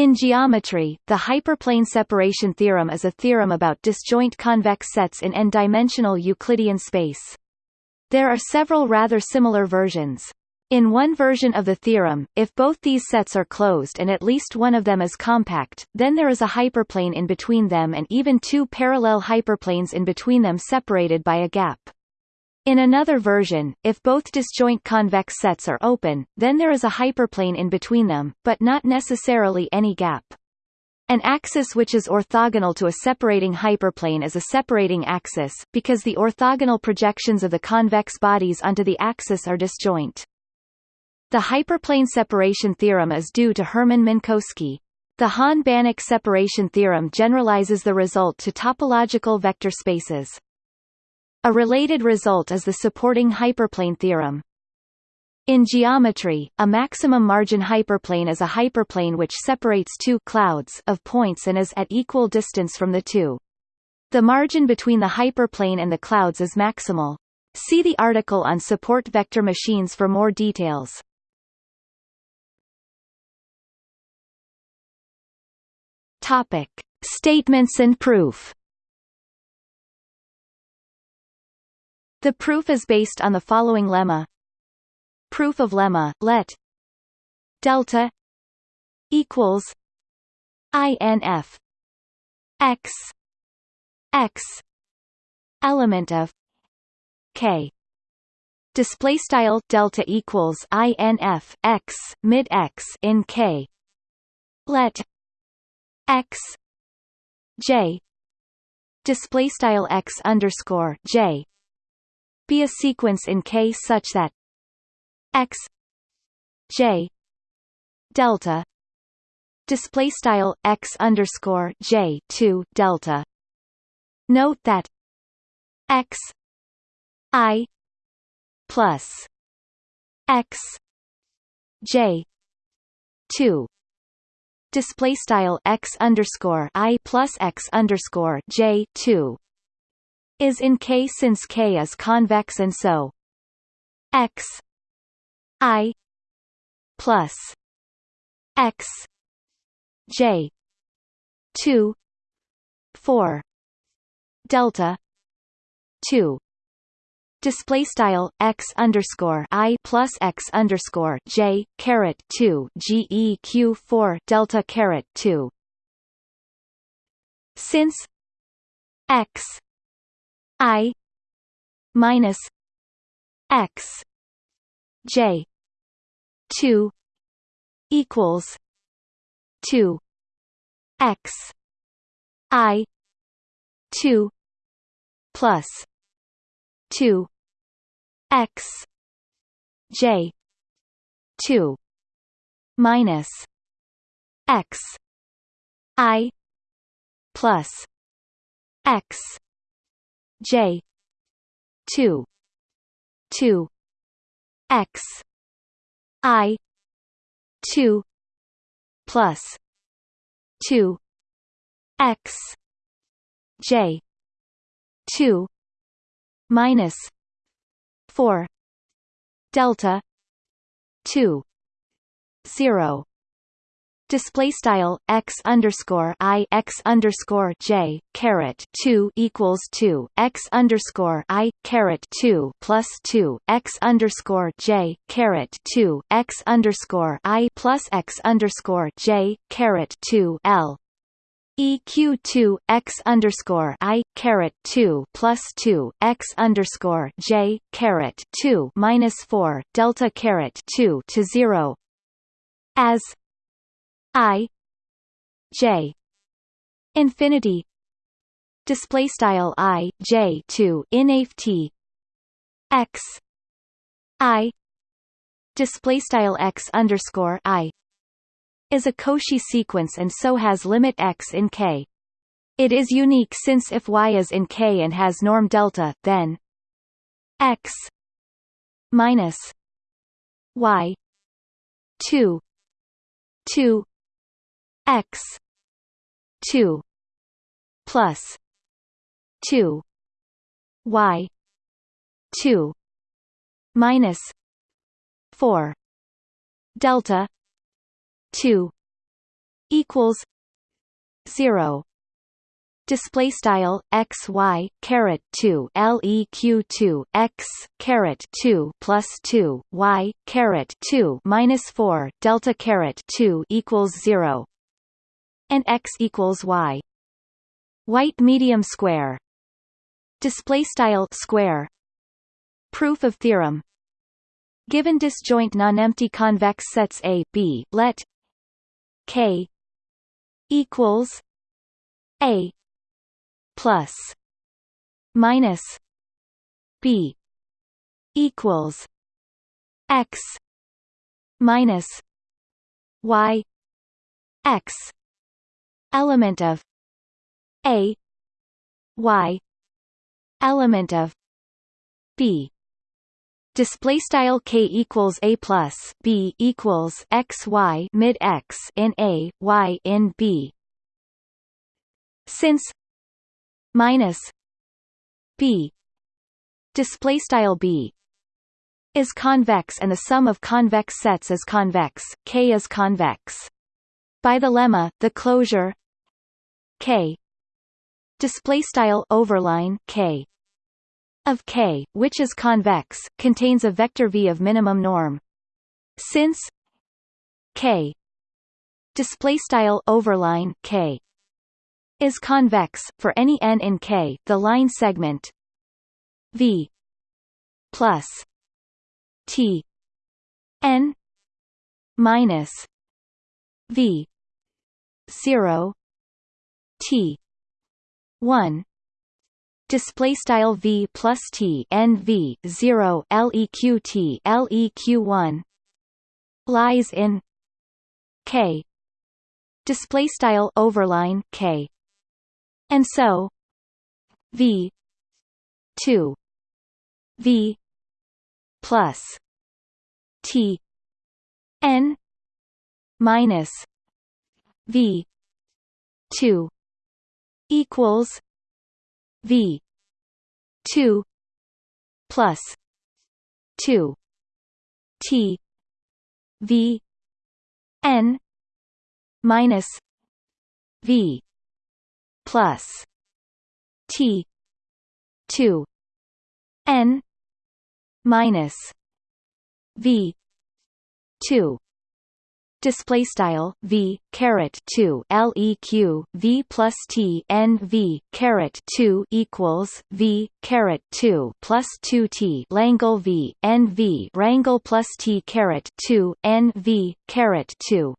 In geometry, the hyperplane separation theorem is a theorem about disjoint convex sets in n-dimensional Euclidean space. There are several rather similar versions. In one version of the theorem, if both these sets are closed and at least one of them is compact, then there is a hyperplane in between them and even two parallel hyperplanes in between them separated by a gap. In another version, if both disjoint convex sets are open, then there is a hyperplane in between them, but not necessarily any gap. An axis which is orthogonal to a separating hyperplane is a separating axis, because the orthogonal projections of the convex bodies onto the axis are disjoint. The hyperplane separation theorem is due to Hermann Minkowski. The Hahn-Banach separation theorem generalizes the result to topological vector spaces. A related result is the supporting hyperplane theorem. In geometry, a maximum margin hyperplane is a hyperplane which separates two clouds of points and is at equal distance from the two. The margin between the hyperplane and the clouds is maximal. See the article on support vector machines for more details. Topic: Statements and proof. The proof is based on the following lemma. Proof of lemma, let delta equals inf x x element of k. Display style delta equals inf x mid x in k. Let x j. Display style x underscore j be a sequence in K such that x j delta display style x underscore j 2 delta. Note that x i plus x j 2 display style x underscore i plus x underscore j 2 is in K since K is convex and so x i plus x j 2 4 delta 2 display style x underscore i plus x underscore j caret 2 geq 4 delta caret 2 since x I minus X J two equals two X I two plus two X J two minus X I plus X J. two. two. X. I. two. Plus two. X. J. two. Minus four. Delta two. Zero display style x underscore i x underscore j caret 2 equals 2 x underscore i caret 2 plus 2 x underscore j caret 2 x underscore i plus x underscore j caret 2 l. EQ2 x underscore i caret 2 plus 2 x underscore j caret 2 minus 4 delta caret 2 to 0 as i j infinity display style i j 2 inaf t x i display style x underscore i is a Cauchy sequence and so has limit x in K. It is unique since if y is in K and has norm delta, then x minus y 2 2 x. 2 plus. 2 y. 2 minus 4 delta 2 equals 0 display style x y caret 2 leq 2 x caret 2 plus 2 y caret 2 minus 4 delta caret 2 equals 0 and x equals y. White medium square. Display style square. Proof of theorem. Given disjoint non-empty convex sets A B let k equals A plus minus b equals x minus y x element of. A. Y. Element of. B. Display style k equals a plus b equals x y mid x in a y in b. Since minus b. Display style b. Is convex and the sum of convex sets is convex k is convex. By the lemma the closure k display style overline k of k which is convex contains a vector v of minimum norm since k display style overline k is convex for any n in K. The line segment V plus T n minus V zero T one. Display style v plus t n v 0 leq T leq 1 lies in k. Display style overline k. And so v 2 v plus t n minus v 2 equals v 2 plus 2 t v n minus v plus T two N minus V two display style v caret 2 leq v plus t n v caret 2 equals v caret 2 plus 2 t langle v n v rangle plus t caret 2 n v caret 2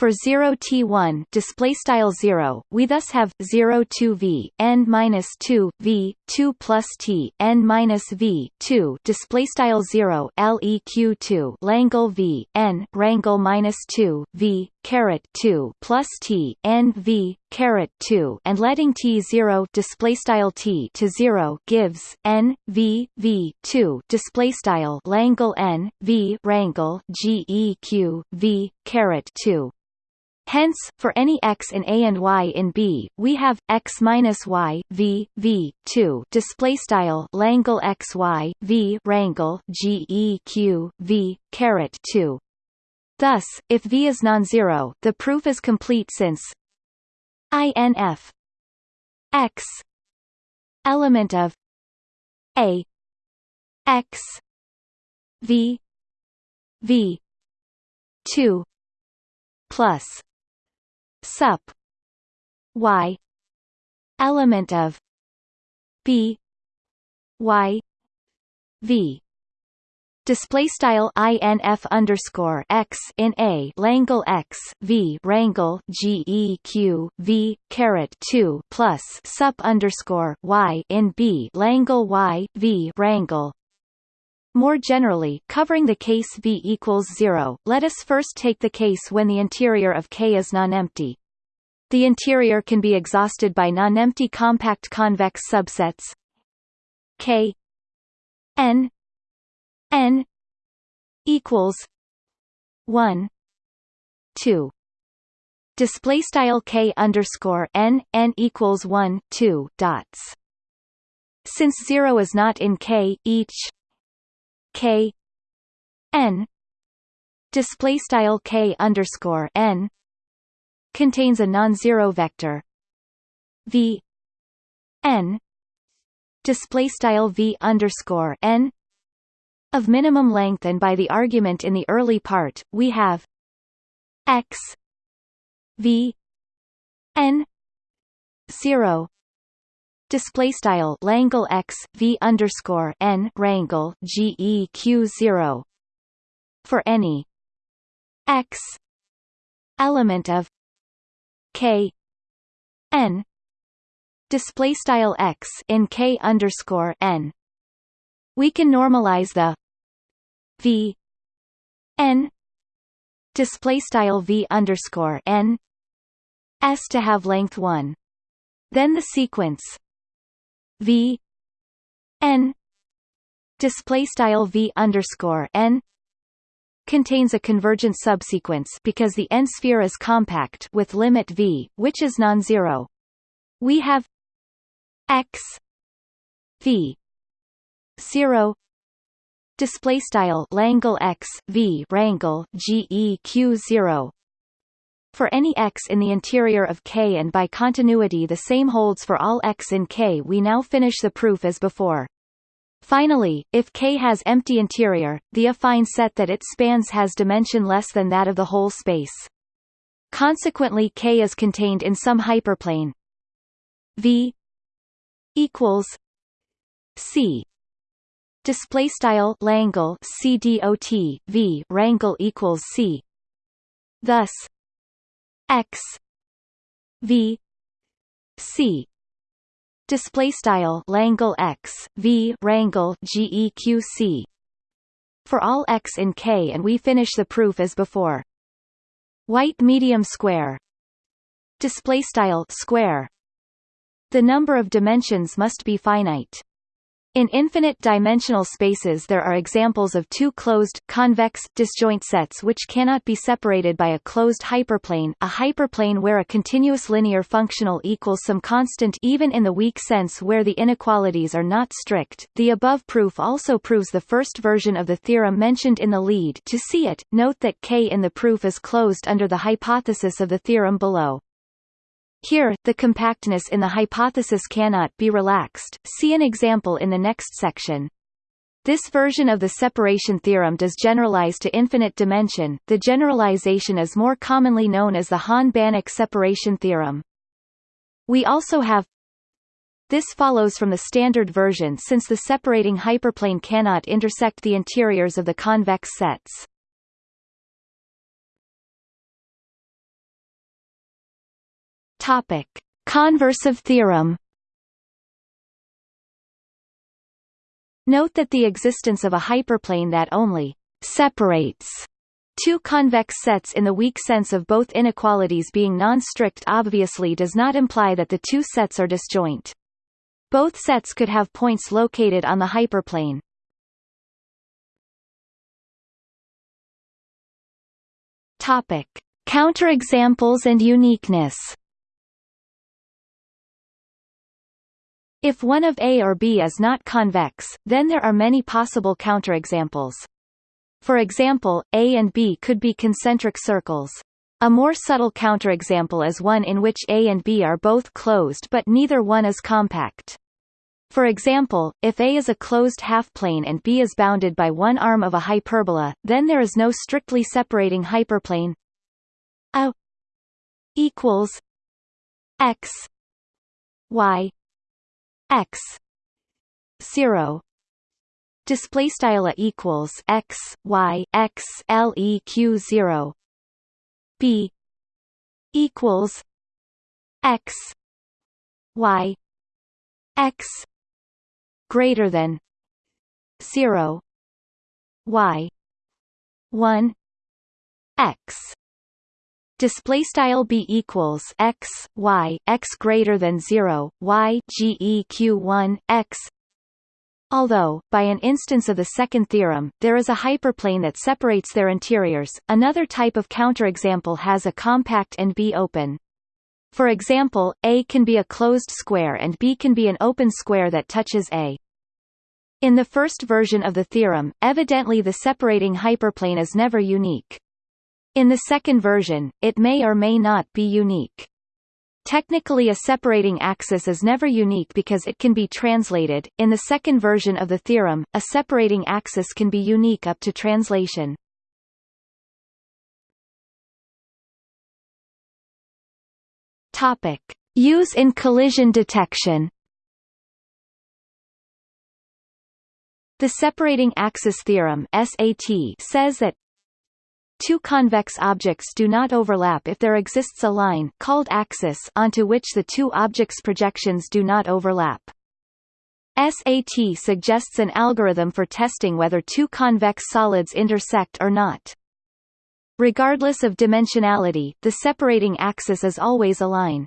for 0 t1 display style 0, we thus have 0 2 v n minus 2 v 2 plus t n minus v 2 display style 0 leq 2 langle v n rangle minus 2 v caret 2 plus t n v caret 2 and letting t 0 display style t to 0 gives n v v 2 display style langle n v rangle geq v caret 2 Hence, for any x in A and y in B, we have x minus y v v two display style Langle x y v rangle g e q v caret two. Thus, if v is non-zero, the proof is complete since inf x element of a x v v two plus sup y element of b y v. Display style inf underscore x in a langle x v rangle geq v caret 2 plus sup underscore y in b langle y v rangle more generally, covering the case V equals 0, let us first take the case when the interior of K is non-empty. The interior can be exhausted by non-empty compact convex subsets K n n equals 1 2 display style k underscore n n equals 1 2 dots since 0 is not in k each k n display style k underscore n contains a non-zero vector. V n display style v underscore n of minimum length and by the argument in the early part we have x v n 0 display style Langle x v underscore n rangle geq 0 for any x element of k n display style x in k underscore n. We can normalize the v n display style v underscore n s to have length 1 then the sequence v n display style v underscore n contains a convergent subsequence because the n sphere is compact with limit v, which is non-zero. We have x v 0 display style Langle x v rangle geq 0 for any x in the interior of K and by continuity the same holds for all x in K we now finish the proof as before. Finally, if K has empty interior, the affine set that it spans has dimension less than that of the whole space. Consequently K is contained in some hyperplane V equals C display style Langle CDOT V rangle equals C thus x v c. Display style Langle x v rangle geq for all x in K and we finish the proof as before. White medium square. Display style square. The number of dimensions must be finite in infinite-dimensional spaces there are examples of two closed, convex, disjoint sets which cannot be separated by a closed hyperplane a hyperplane where a continuous linear functional equals some constant even in the weak sense where the inequalities are not strict. The above proof also proves the first version of the theorem mentioned in the lead to see it, note that K in the proof is closed under the hypothesis of the theorem below. Here, the compactness in the hypothesis cannot be relaxed, see an example in the next section. This version of the separation theorem does generalize to infinite dimension, the generalization is more commonly known as the Hahn-Banach separation theorem. We also have this follows from the standard version since the separating hyperplane cannot intersect the interiors of the convex sets. Topic: Conversive theorem. Note that the existence of a hyperplane that only separates two convex sets in the weak sense of both inequalities being non-strict obviously does not imply that the two sets are disjoint. Both sets could have points located on the hyperplane. Topic: Counterexamples and uniqueness. If one of A or B is not convex, then there are many possible counterexamples. For example, A and B could be concentric circles. A more subtle counterexample is one in which A and B are both closed but neither one is compact. For example, if A is a closed half-plane and B is bounded by one arm of a hyperbola, then there is no strictly separating hyperplane A equals x y x 0 display style equals x y x leq 0 b equals x y x greater than 0 y 1 x display style b equals x y x greater than 0 y geq 1 x Although, by an instance of the second theorem, there is a hyperplane that separates their interiors, another type of counterexample has a compact and B open. For example, A can be a closed square and B can be an open square that touches A. In the first version of the theorem, evidently the separating hyperplane is never unique. In the second version, it may or may not be unique. Technically a separating axis is never unique because it can be translated. In the second version of the theorem, a separating axis can be unique up to translation. Topic: Use in collision detection. The separating axis theorem (SAT) says that Two convex objects do not overlap if there exists a line called axis onto which the two objects' projections do not overlap. SAT suggests an algorithm for testing whether two convex solids intersect or not. Regardless of dimensionality, the separating axis is always a line.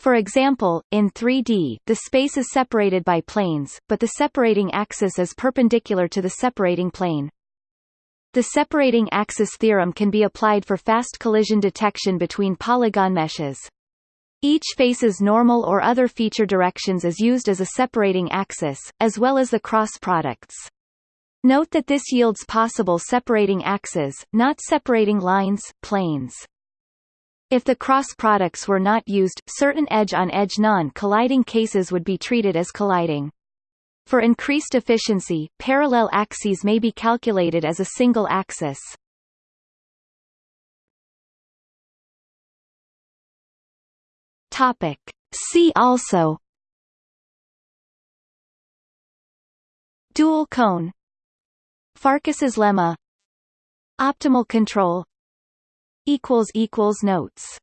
For example, in 3D, the space is separated by planes, but the separating axis is perpendicular to the separating plane. The separating axis theorem can be applied for fast collision detection between polygon meshes. Each face's normal or other feature directions is used as a separating axis, as well as the cross products. Note that this yields possible separating axes, not separating lines, planes. If the cross products were not used, certain edge-on-edge non-colliding cases would be treated as colliding. For increased efficiency, parallel axes may be calculated as a single axis. Topic. See also Dual cone Farkas's lemma Optimal control Notes